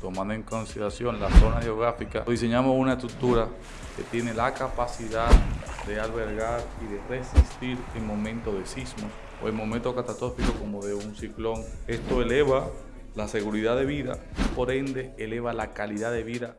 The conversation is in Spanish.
tomando en consideración la zona geográfica, diseñamos una estructura que tiene la capacidad de albergar y de resistir en momentos de sismos o en momentos catastróficos como de un ciclón. Esto eleva la seguridad de vida, por ende eleva la calidad de vida